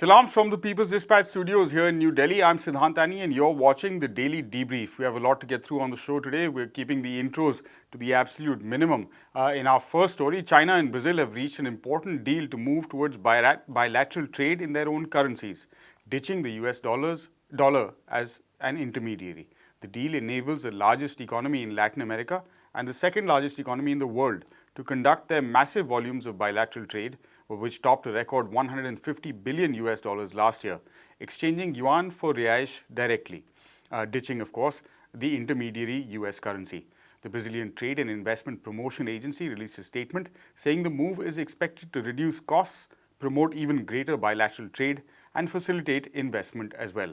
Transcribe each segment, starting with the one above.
Salam from the People's Dispatch studios here in New Delhi. I'm Siddhant Annie and you're watching the Daily Debrief. We have a lot to get through on the show today. We're keeping the intros to the absolute minimum. Uh, in our first story, China and Brazil have reached an important deal to move towards bilateral trade in their own currencies, ditching the US dollars, dollar as an intermediary. The deal enables the largest economy in Latin America and the second largest economy in the world to conduct their massive volumes of bilateral trade which topped a record 150 billion US dollars last year, exchanging yuan for reais directly, uh, ditching, of course, the intermediary US currency. The Brazilian Trade and Investment Promotion Agency released a statement saying the move is expected to reduce costs, promote even greater bilateral trade and facilitate investment as well.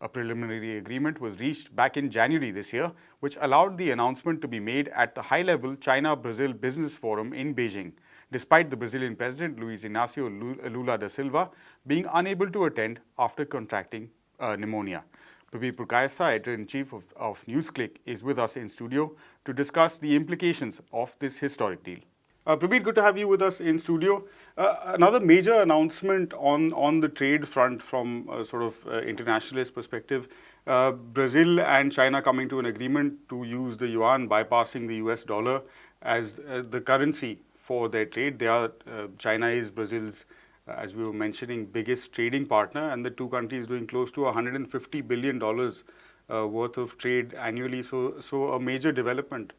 A preliminary agreement was reached back in January this year, which allowed the announcement to be made at the high-level China-Brazil Business Forum in Beijing despite the Brazilian president Luiz Inácio Lula da Silva being unable to attend after contracting uh, pneumonia. Prabir Purkayastha, editor-in-chief of, of NewsClick, is with us in studio to discuss the implications of this historic deal. Uh, Prabir, good to have you with us in studio. Uh, another major announcement on, on the trade front from a sort of uh, internationalist perspective, uh, Brazil and China coming to an agreement to use the yuan, bypassing the US dollar as uh, the currency for their trade. They are, uh, China is Brazil's, uh, as we were mentioning, biggest trading partner and the two countries doing close to $150 billion uh, worth of trade annually. So, so a major development.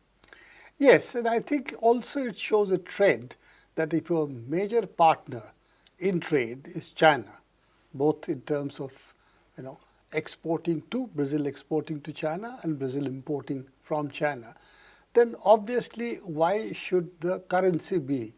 Yes, and I think also it shows a trend that if your major partner in trade is China, both in terms of, you know, exporting to Brazil, exporting to China and Brazil importing from China, then obviously why should the currency be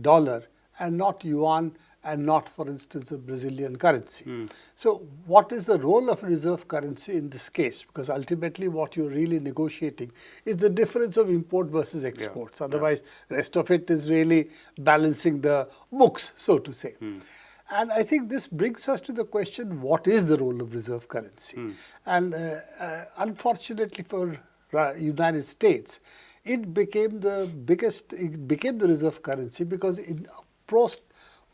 dollar and not yuan and not, for instance, the Brazilian currency. Mm. So what is the role of reserve currency in this case? Because ultimately what you're really negotiating is the difference of import versus exports. Yeah. Otherwise, yeah. rest of it is really balancing the books, so to say. Mm. And I think this brings us to the question, what is the role of reserve currency? Mm. And uh, uh, unfortunately for United States, it became the biggest, it became the reserve currency because in post,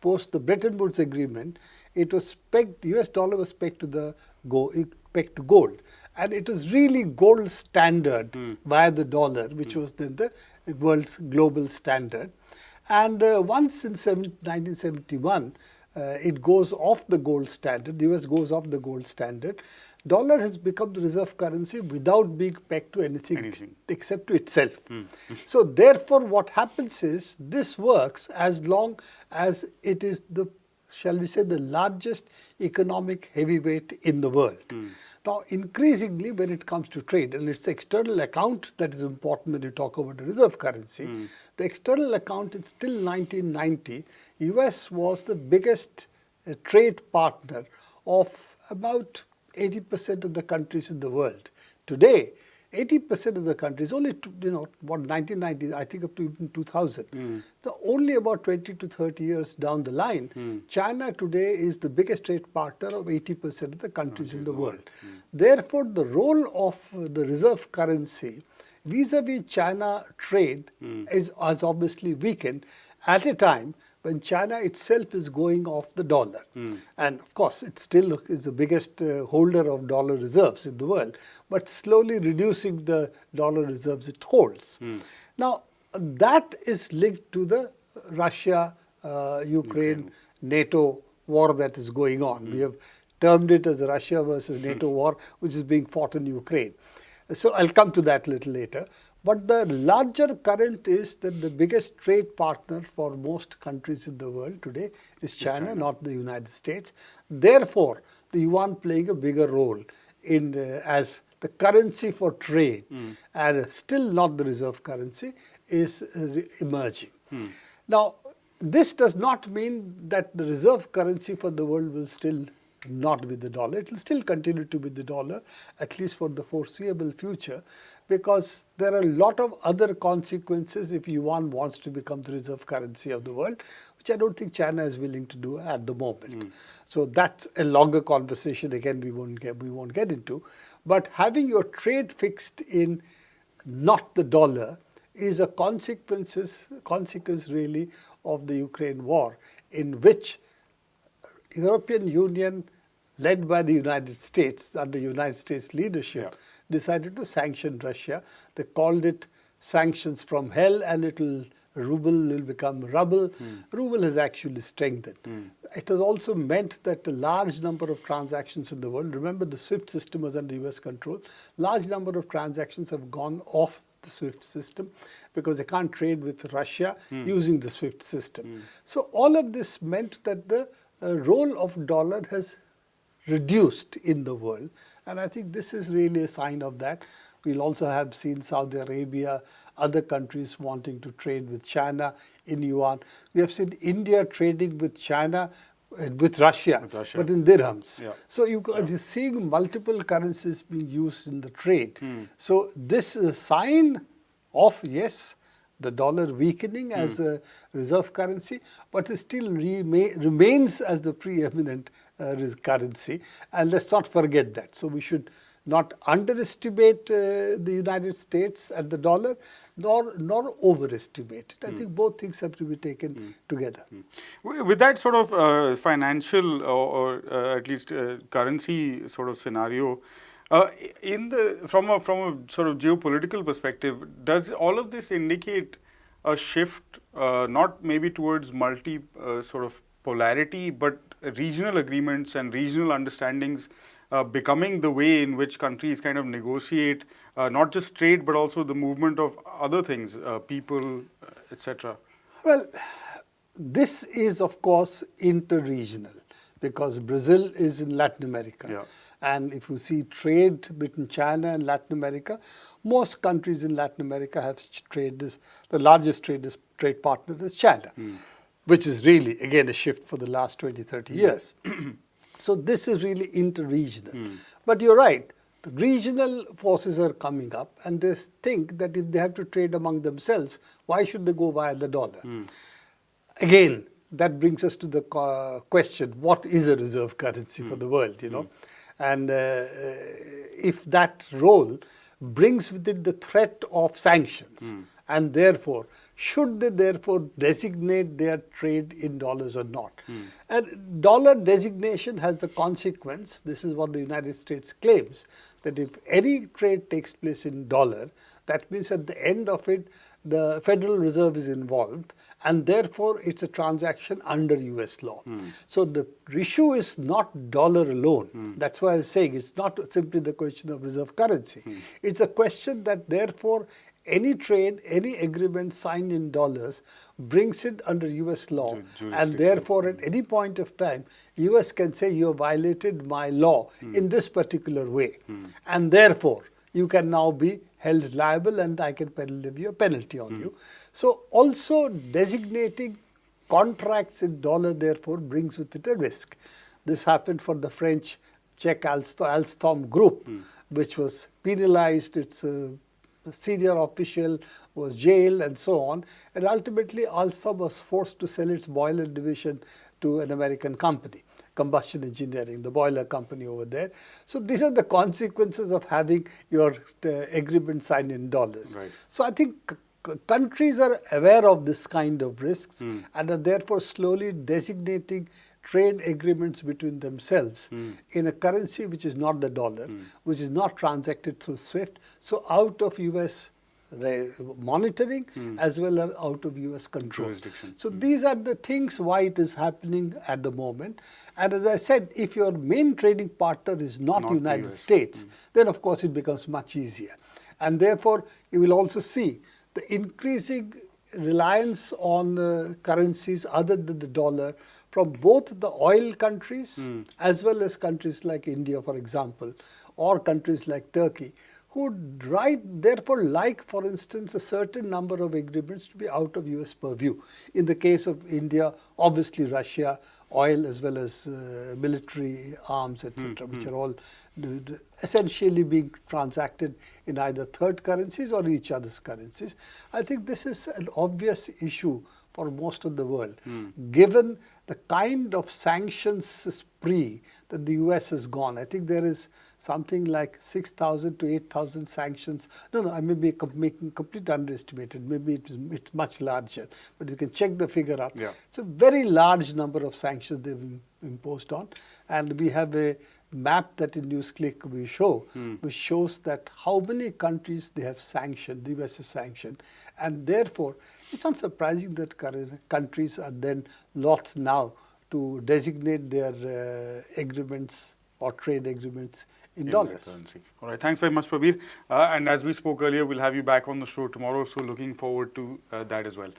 post the Bretton Woods agreement, it was pegged, US dollar was pegged to the gold, pegged to gold. And it was really gold standard mm. via the dollar, which mm. was then the world's global standard. And uh, once in 1971, uh, it goes off the gold standard, the US goes off the gold standard, dollar has become the reserve currency without being pegged to anything, anything. except to itself. Mm. so therefore, what happens is this works as long as it is the, shall we say, the largest economic heavyweight in the world. Mm. Now, increasingly when it comes to trade, and it's the external account that is important when you talk about the reserve currency, mm. the external account is still 1990, US was the biggest uh, trade partner of about 80% of the countries in the world. Today, 80% of the countries, only, to, you know, what 1990, I think up to even 2000. Mm. So only about 20 to 30 years down the line, mm. China today is the biggest trade partner of 80% of the countries okay. in the world. Mm. Therefore, the role of the reserve currency vis-a-vis -vis China trade hmm. is, has obviously weakened at a time when China itself is going off the dollar. Mm. And of course, it still is the biggest uh, holder of dollar reserves in the world, but slowly reducing the dollar reserves it holds. Mm. Now, that is linked to the Russia, uh, Ukraine, NATO war that is going on. Mm. We have termed it as the Russia versus NATO war, which is being fought in Ukraine. So I'll come to that a little later. But the larger current is that the biggest trade partner for most countries in the world today is China, China. not the United States. Therefore, the yuan playing a bigger role in uh, as the currency for trade mm. and still not the reserve currency is uh, emerging. Mm. Now, this does not mean that the reserve currency for the world will still not with the dollar. It will still continue to be the dollar, at least for the foreseeable future because there are a lot of other consequences if yuan wants to become the reserve currency of the world, which I don't think China is willing to do at the moment. Mm. So that's a longer conversation. Again, we won't get we won't get into. But having your trade fixed in not the dollar is a consequences consequence really of the Ukraine war, in which European Union, led by the United States, under United States leadership, Yeah. decided to sanction Russia. They called it sanctions from hell and it will ruble will become rubble. Hmm. Ruble has actually strengthened. Hmm. It has also meant that a large number of transactions in the world, remember the SWIFT system was under US control, large number of transactions have gone off the SWIFT system because they can't trade with Russia hmm. using the SWIFT system. So all of this meant that the role of dollar has reduced in the world. And I think this is really a sign of that. We'll also have seen Saudi Arabia, other countries wanting to trade with China in yuan. We have seen India trading with China, uh, with Russia, With Russia. but in dirhams. Yeah. So you are seeing multiple currencies being used in the trade. Hmm. So this is a sign of, yes, the dollar weakening as a reserve currency, but it still rema remains as the preeminent uh, currency. And let's not forget that. So we should not underestimate uh, the United States and the dollar, nor nor overestimate it. I think both things have to be taken together. Wi- With that sort of uh, financial or, or uh, at least uh, currency sort of scenario, uh, in the from a from a sort of geopolitical perspective, does all of this indicate a shift, uh, not maybe towards multi uh, sort of polarity, but regional agreements and regional understandings uh, becoming the way in which countries kind of negotiate uh, not just trade but also the movement of other things, uh, people, etc. Well, this is of course inter-regional because Brazil is in Latin America. Yeah. And if you see trade between China and Latin America, most countries in Latin America have trade is the largest trade is, trade partner is China, hmm. which is really again a shift for the last 20, 30 years. so this is really inter-regional. Hmm. But you're right, the regional forces are coming up and they think that if they have to trade among themselves, why should they go via the dollar? Hmm. Again, that brings us to the uh, question, what is a reserve currency for the world, you know? And uh, uh, if that role brings with it the threat of sanctions, hmm. and therefore, should they therefore designate their trade in dollars or not? Hmm. And dollar designation has the consequence, this is what the United States claims, that if any trade takes place in dollar, that means at the end of it, the Federal Reserve is involved and therefore it's a transaction under US law. Hmm. So the issue is not dollar alone. Hmm. That's why I was saying it's not simply the question of reserve currency. Hmm. It's a question that therefore any trade, any agreement signed in dollars brings it under US law. And therefore at any point of time US can say you have violated my law in this particular way. And therefore you can now be held liable and I can levy a penalty on you. So also designating contracts in dollar therefore brings with it a risk. This happened for the French Czech Alstom, Alstom group, which was penalized. Its uh, senior official was jailed and so on. And ultimately, Alstom was forced to sell its boiler division to an American company combustion engineering, the boiler company over there. So these are the consequences of having your uh, agreement signed in dollars. Right. So I think countries are aware of this kind of risks and are therefore slowly designating trade agreements between themselves in a currency which is not the dollar, which is not transacted through SWIFT, so out of US monitoring as well as out of US control. So these are the things why it is happening at the moment. And as I said, if your main trading partner is not, Not the United. States, then of course it becomes much easier. And therefore, you will also see the increasing reliance on uh, currencies other than the dollar from both the oil countries as well as countries like India, for example, or countries like Turkey, who would right therefore like, for instance, a certain number of agreements to be out of US purview. In the case of India, obviously Russia, oil as well as uh, military arms, etc., which are all essentially being transacted in either third currencies or each other's currencies. I think this is an obvious issue for most of the world, hmm. given the kind of sanctions spree that the US has gone. I think there is something like 6,000 to 8,000 sanctions. No, no, I may be making complete underestimated. Maybe it is, it's much larger, but you can check the figure up. Yeah. It's a very large number of sanctions they've imposed on. And we have a map that in NewsClick we show, mm. which shows that how many countries they have sanctioned, the US has sanctioned. And therefore, it's not surprising that countries are then loth now to designate their uh, agreements or trade agreements in, in dollars. Currency. All right, thanks very much, Prabir. Uh, and as we spoke earlier, we'll have you back on the show tomorrow, so looking forward to uh, that as well.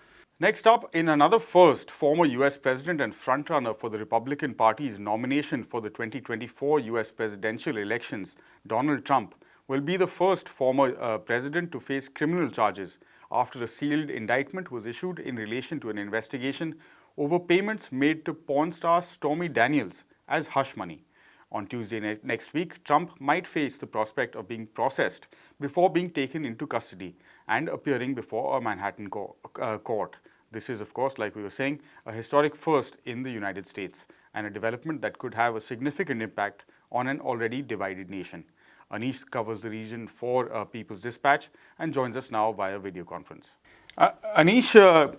Next up, in another first, former US President and frontrunner for the Republican Party's nomination for the 2024 US presidential elections, Donald Trump, will be the first former uh, president to face criminal charges after a sealed indictment was issued in relation to an investigation over payments made to porn star Stormy Daniels as hush money. On Tuesday ne next week, Trump might face the prospect of being processed before being taken into custody and appearing before a Manhattan co uh, court. This is, of course, like we were saying, a historic first in the United States and a development that could have a significant impact on an already divided nation. Anish covers the region for uh, People's Dispatch and joins us now via video conference. Uh, Anish, uh,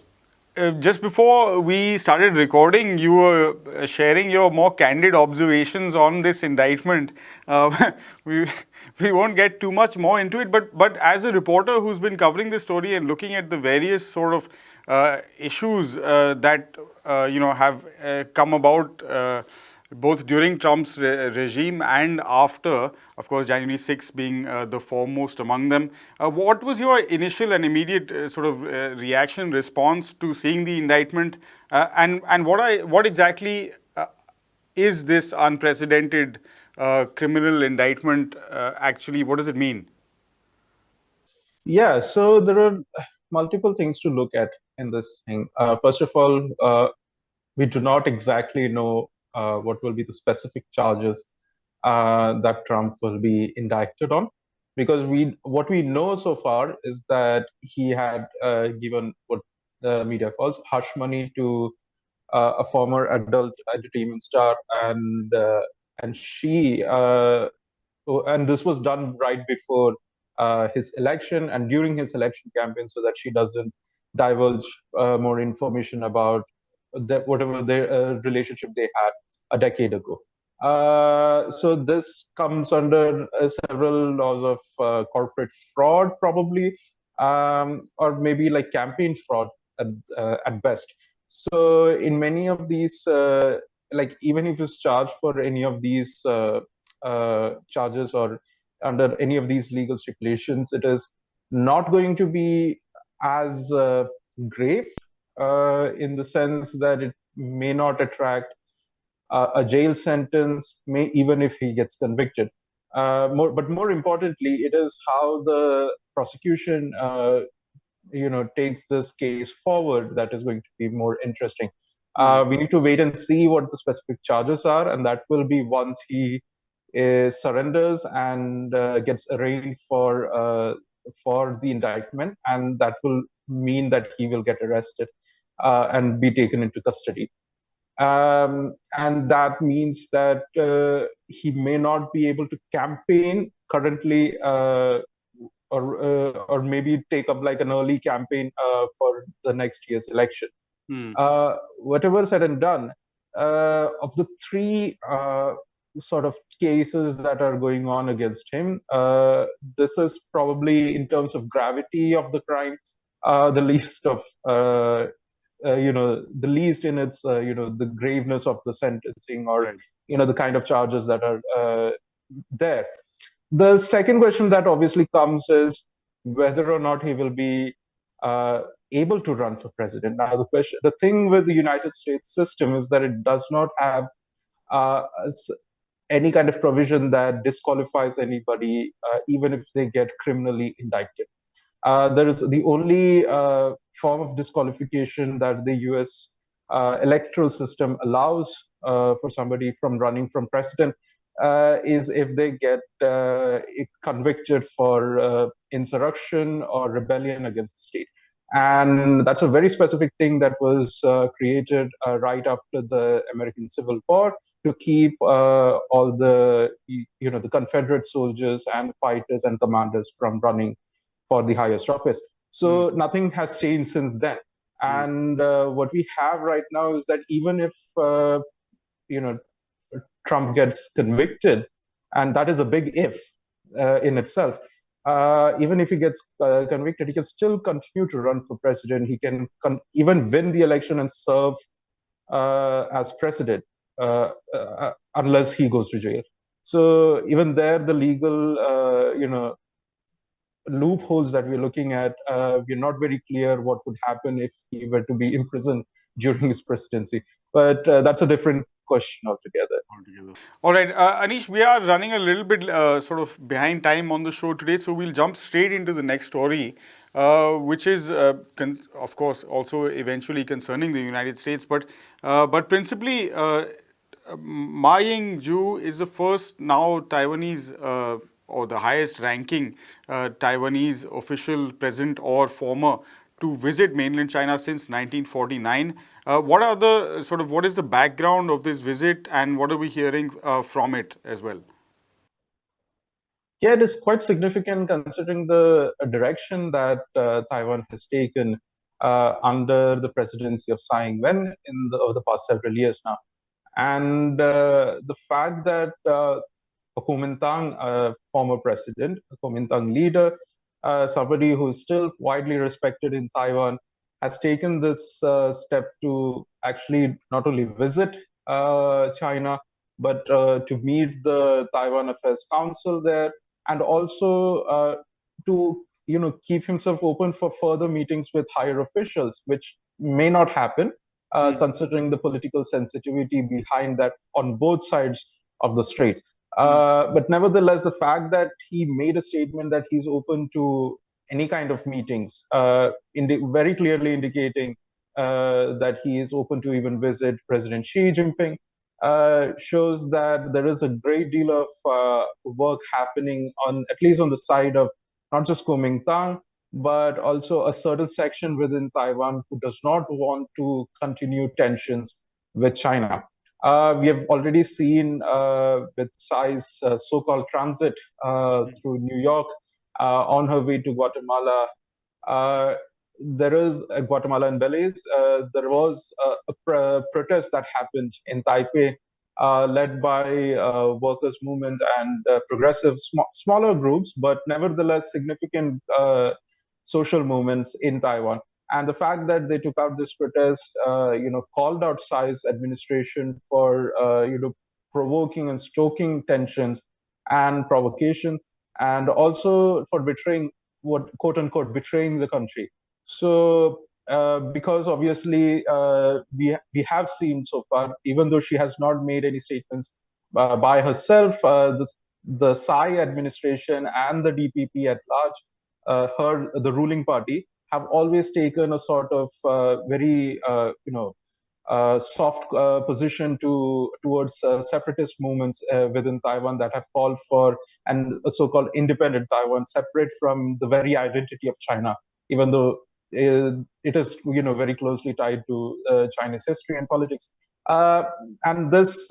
uh, just before we started recording, you were uh, sharing your more candid observations on this indictment. Uh, we we won't get too much more into it, but but as a reporter who's been covering this story and looking at the various sort of issues uh, that uh, you know have come about both during Trump's re regime and after, of course, January 6 being uh, the foremost among them. Uh, what was your initial and immediate uh, sort of reaction, response to seeing the indictment? and and what I what exactly is this unprecedented criminal indictment actually? What does it mean? Yeah, so there are multiple things to look at in this thing. Uh, first of all, uh, we do not exactly know uh, what will be the specific charges uh, that Trump will be indicted on, because we what we know so far is that he had uh, given what the media calls hush money to uh, a former adult entertainment star, and and she and this was done right before his election and during his election campaign so that she doesn't divulge uh, more information about whatever their uh, relationship they had a decade ago. Uh, so this comes under uh, several laws of uh, corporate fraud, probably, um, or maybe like campaign fraud at, uh, at best. So in many of these, like even if it's charged for any of these charges or under any of these legal stipulations, it is not going to be as uh, grave uh, in the sense that it may not attract uh, a jail sentence, may even if he gets convicted. Uh, more, but more importantly, it is how the prosecution, uh, you know, takes this case forward that is going to be more interesting. Uh, we need to wait and see what the specific charges are, and that will be once he surrenders and gets arraigned for for the indictment, and that will mean that he will get arrested uh, and be taken into custody. Um, and that means that uh, he may not be able to campaign currently uh, or uh, or maybe take up like an early campaign uh, for the next year's election. Hmm. Uh, whatever said and done, of the three sort of cases that are going on against him. Uh, this is probably, in terms of gravity of the crime, uh, the least of, uh, uh you know, the least in its, uh, you know, the graveness of the sentencing or, right. you know, the kind of charges that are uh, there. The second question that obviously comes is whether or not he will be able to run for president. Now, the question, the thing with the United States system is that it does not have uh, any kind of provision that disqualifies anybody, uh, even if they get criminally indicted. Uh, there is the only uh, form of disqualification that the US uh, electoral system allows uh, for somebody from running from president uh, is if they get convicted for insurrection or rebellion against the state. And that's a very specific thing that was created right after the American Civil War to keep uh, all the you know the Confederate soldiers and fighters and commanders from running for the highest office. So mm. nothing has changed since then. Mm. And uh, what we have right now is that even if uh, you know, Trump gets convicted, and that is a big if uh, in itself. Uh, even if he gets uh, convicted, he can still continue to run for president. He can even win the election and serve uh, as president, unless he goes to jail. So even there, the legal, you know, loopholes that we're looking at, we're not very clear what would happen if he were to be imprisoned during his presidency. But that's a different question altogether. All right, uh, Anish, we are running a little bit uh, sort of behind time on the show today, so we'll jump straight into the next story, uh, which is, uh, of course, also eventually concerning the United States, but uh, but principally. Uh, Ma Ying-jeou is the first now Taiwanese or the highest ranking Taiwanese official present or former to visit mainland China since 1949. Uh, what are the sort of what is the background of this visit and what are we hearing uh, from it as well? Yeah, it is quite significant considering the uh, direction that uh, Taiwan has taken uh, under the presidency of Tsai Ing-wen in the, over the past several years now. And uh, the fact that uh, Kuomintang, former president, a Kuomintang leader, somebody who is still widely respected in Taiwan, has taken this uh, step to actually not only visit uh, China, but uh, to meet the Taiwan Affairs Council there, and also uh, to you know keep himself open for further meetings with higher officials, which may not happen mm. considering the political sensitivity behind that on both sides of the straits. Uh, but nevertheless, the fact that he made a statement that he's open to any kind of meetings, uh, very clearly indicating uh, that he is open to even visit President Xi Jinping, uh, shows that there is a great deal of uh, work happening on, at least on the side of not just Kuomintang, but also a certain section within Taiwan who does not want to continue tensions with China. Uh, we have already seen uh, with Tsai's uh, so-called transit uh, through New York uh, on her way to Guatemala. Uh, there is Guatemala and Belize. there was a, a pr protest that happened in Taipei, led by workers' movement and progressive sm smaller groups, but nevertheless significant social movements in Taiwan. And the fact that they took out this protest, uh, you know, called out Tsai's administration for, uh, you know, provoking and stoking tensions and provocations and also for betraying what quote unquote betraying the country. So uh, because obviously uh, we we have seen so far, even though she has not made any statements uh, by herself, uh, the the Tsai administration and the DPP at large, her the ruling party, have always taken a sort of uh, very you know uh, soft uh, position to towards uh, separatist movements uh, within Taiwan that have called for an so-called independent Taiwan, separate from the very identity of China, even though uh, it is you know very closely tied to uh, Chinese history and politics. and this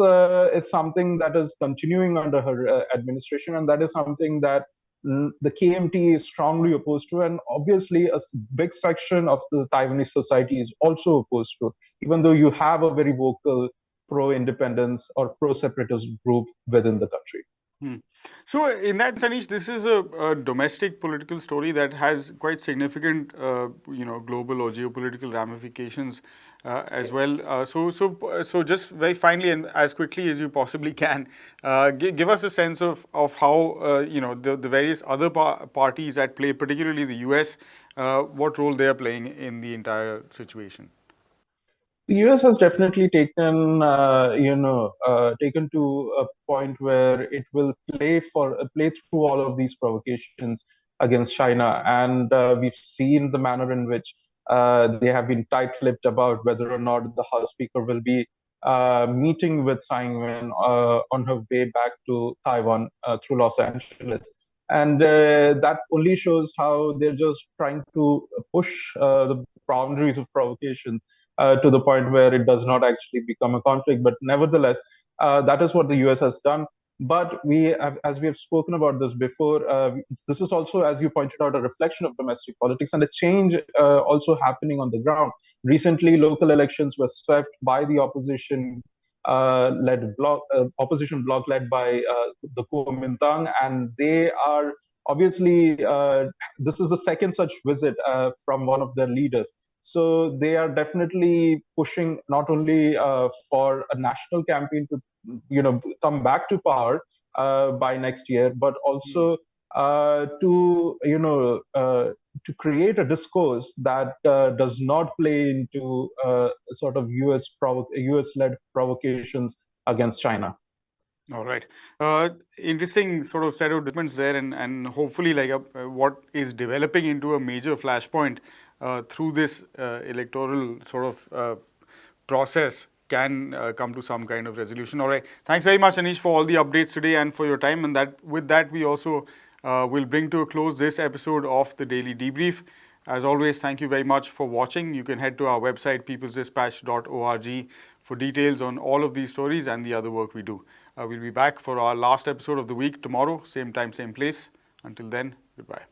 is something that is continuing under her administration, and that is something that the KMT is strongly opposed to, and obviously a big section of the Taiwanese society is also opposed to, even though you have a very vocal pro-independence or pro-separatist group within the country. Hmm. So in that sense, this is a, a, domestic political story that has quite significant, uh, you know, global or geopolitical ramifications uh, as well. Uh, so, so, so just very finally and as quickly as you possibly can, uh, give us a sense of of how uh, you know the, the various other par parties at play, particularly the U.S., uh, what role they are playing in the entire situation the US has definitely taken, uh, you know, uh, taken to a point where it will play for uh, play through all of these provocations against China, and uh, we've seen the manner in which uh, they have been tight-lipped about whether or not the House Speaker will be uh, meeting with Tsai Ing-wen on her way back to Taiwan through Los Angeles. And that only shows how they're just trying to push the boundaries of provocations uh, to the point where it does not actually become a conflict. But nevertheless, uh, that is what the US has done. But we, have, as we have spoken about this before, uh, this is also, as you pointed out, a reflection of domestic politics and a change uh, also happening on the ground. Recently, local elections were swept by the opposition uh, led bloc, uh, opposition bloc led by uh, the Kuomintang, and they are obviously uh, this is the second such visit uh, from one of their leaders. So they are definitely pushing not only uh, for a national campaign to, you know, come back to power by next year, but also to, you know, to create a discourse that uh, does not play into uh, sort of US US led provocations against China. All right, uh, interesting sort of set of developments there, and and hopefully like a, uh, what is developing into a major flashpoint uh, through this uh, electoral sort of process can come to some kind of resolution. All right, thanks very much, Anish, for all the updates today and for your time. And that with that we also uh, will bring to a close this episode of the Daily Debrief. As always, thank you very much for watching. You can head to our website, peoplesdispatch.org, for details on all of these stories and the other work we do. Uh, we'll be back for our last episode of the week tomorrow, same time, same place. Until then, goodbye.